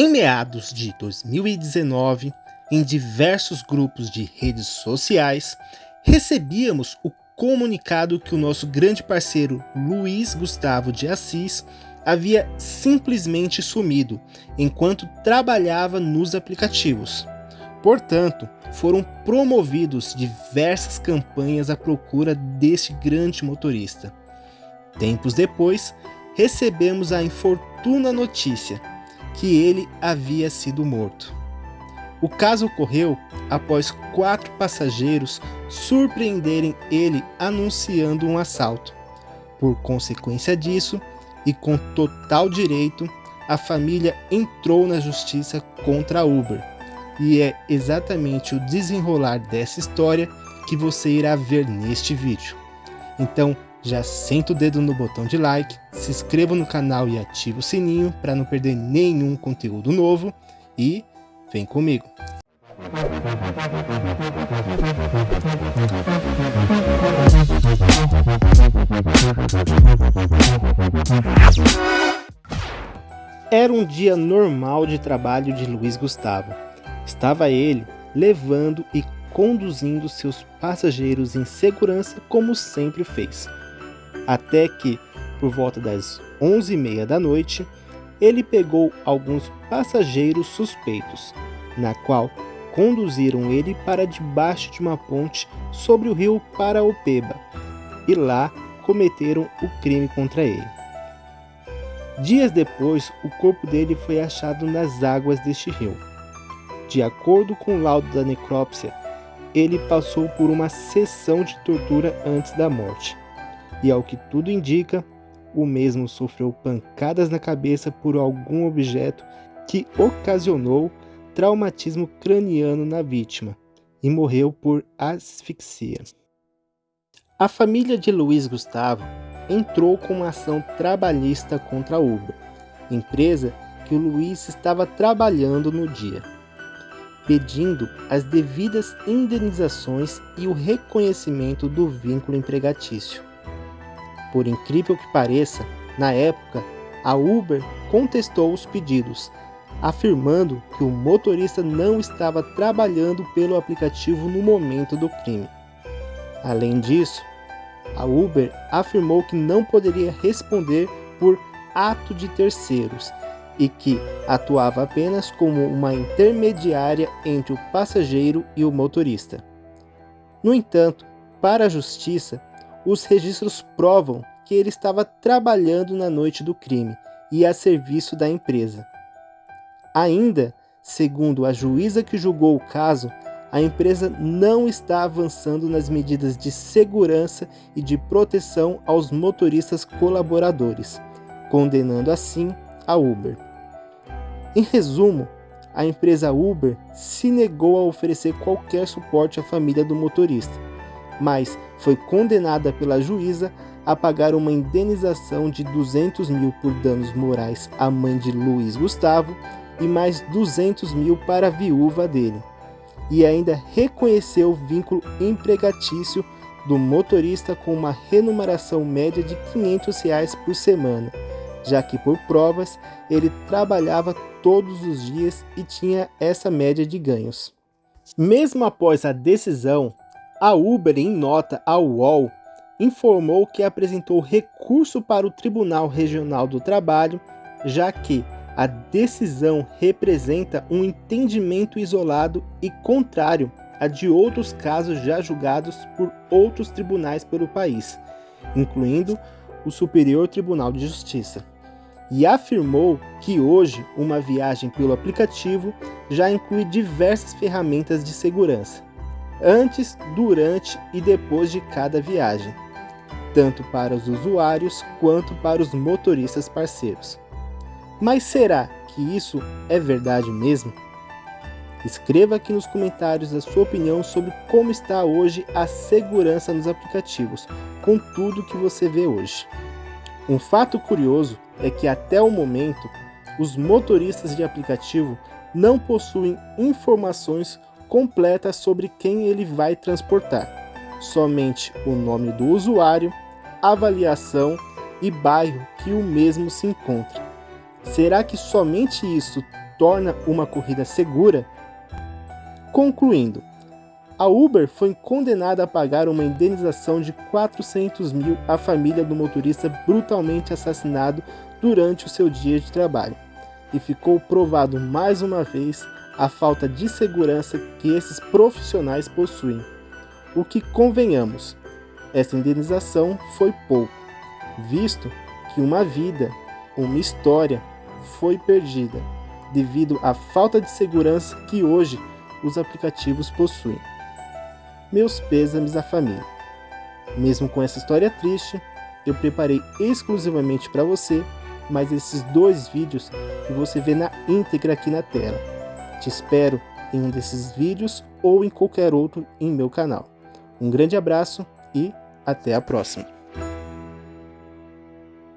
Em meados de 2019, em diversos grupos de redes sociais, recebíamos o comunicado que o nosso grande parceiro Luiz Gustavo de Assis havia simplesmente sumido enquanto trabalhava nos aplicativos. Portanto, foram promovidos diversas campanhas à procura deste grande motorista. Tempos depois, recebemos a infortuna notícia que ele havia sido morto. O caso ocorreu após quatro passageiros surpreenderem ele anunciando um assalto. Por consequência disso, e com total direito, a família entrou na justiça contra a Uber. E é exatamente o desenrolar dessa história que você irá ver neste vídeo. Então, já senta o dedo no botão de like, se inscreva no canal e ative o sininho para não perder nenhum conteúdo novo e vem comigo. Era um dia normal de trabalho de Luiz Gustavo. Estava ele levando e conduzindo seus passageiros em segurança como sempre fez. Até que, por volta das 11h30 da noite, ele pegou alguns passageiros suspeitos, na qual conduziram ele para debaixo de uma ponte sobre o rio Paraopeba e lá cometeram o crime contra ele. Dias depois, o corpo dele foi achado nas águas deste rio. De acordo com o laudo da necrópsia, ele passou por uma sessão de tortura antes da morte. E ao que tudo indica, o mesmo sofreu pancadas na cabeça por algum objeto que ocasionou traumatismo craniano na vítima e morreu por asfixia. A família de Luiz Gustavo entrou com uma ação trabalhista contra a Uber, empresa que o Luiz estava trabalhando no dia, pedindo as devidas indenizações e o reconhecimento do vínculo empregatício. Por incrível que pareça, na época, a Uber contestou os pedidos, afirmando que o motorista não estava trabalhando pelo aplicativo no momento do crime. Além disso, a Uber afirmou que não poderia responder por ato de terceiros e que atuava apenas como uma intermediária entre o passageiro e o motorista. No entanto, para a justiça, os registros provam que ele estava trabalhando na noite do crime e a serviço da empresa. Ainda, segundo a juíza que julgou o caso, a empresa não está avançando nas medidas de segurança e de proteção aos motoristas colaboradores, condenando assim a Uber. Em resumo, a empresa Uber se negou a oferecer qualquer suporte à família do motorista, mas foi condenada pela juíza a pagar uma indenização de 200 mil por danos morais à mãe de Luiz Gustavo e mais 200 mil para a viúva dele e ainda reconheceu o vínculo empregatício do motorista com uma remuneração média de 500 reais por semana, já que por provas ele trabalhava todos os dias e tinha essa média de ganhos. Mesmo após a decisão, a Uber, em nota ao UOL, informou que apresentou recurso para o Tribunal Regional do Trabalho, já que a decisão representa um entendimento isolado e contrário a de outros casos já julgados por outros tribunais pelo país, incluindo o Superior Tribunal de Justiça, e afirmou que hoje uma viagem pelo aplicativo já inclui diversas ferramentas de segurança, antes, durante e depois de cada viagem, tanto para os usuários quanto para os motoristas parceiros. Mas será que isso é verdade mesmo? Escreva aqui nos comentários a sua opinião sobre como está hoje a segurança nos aplicativos, com tudo que você vê hoje. Um fato curioso é que até o momento, os motoristas de aplicativo não possuem informações completas sobre quem ele vai transportar, somente o nome do usuário, avaliação e bairro que o mesmo se encontra. Será que somente isso torna uma corrida segura? Concluindo, a Uber foi condenada a pagar uma indenização de 400 mil à família do motorista brutalmente assassinado durante o seu dia de trabalho. E ficou provado mais uma vez a falta de segurança que esses profissionais possuem. O que convenhamos, essa indenização foi pouco, visto que uma vida, uma história, foi perdida devido à falta de segurança que hoje os aplicativos possuem meus pêsames à família. Mesmo com essa história triste, eu preparei exclusivamente para você mais esses dois vídeos que você vê na íntegra aqui na tela. Te espero em um desses vídeos ou em qualquer outro em meu canal. Um grande abraço e até a próxima!